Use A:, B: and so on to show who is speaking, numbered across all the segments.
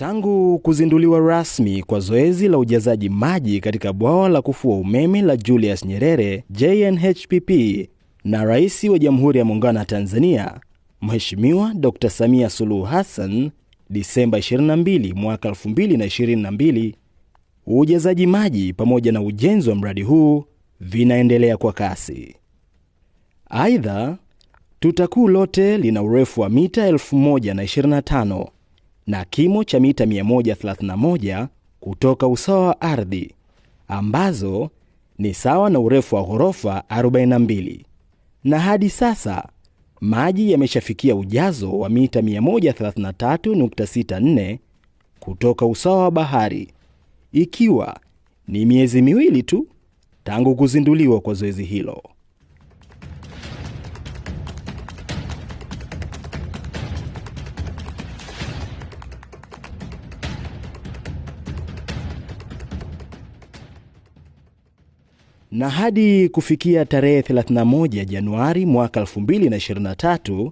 A: Tangu kuzinduliwa rasmi kwa zoezi la ujazaji maji katika bwawa la kufua umeme la Julius Nyerere JNHPP na Rais wa Jamhuri ya Muungano wa Tanzania Mheshimiwa Dr. Samia Suluhu Hassan Disemba 22 mwaka 2022, ujazaji maji pamoja na ujenzi wa mradi huu vinaendelea kwa kasi. Aidha, tuta kuu lote lina urefu wa mita 1025 na kimo cha mita 131 kutoka usawa wa ardhi ambazo ni sawa na urefu wa ghorofa 42, na hadi sasa maji yameshafikia ujazo wa mita 133.64 kutoka usawa wa bahari, ikiwa ni miezi miwili tu tangu kuzinduliwa kwa zoezi hilo. Na hadi kufikia tarehe 31 Januari mwaka 2023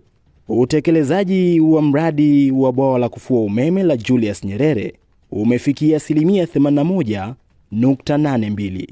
A: utekelezaji wa mradi wa bwawa la kufua umeme la Julius Nyerere umefikia asilimia 81.82.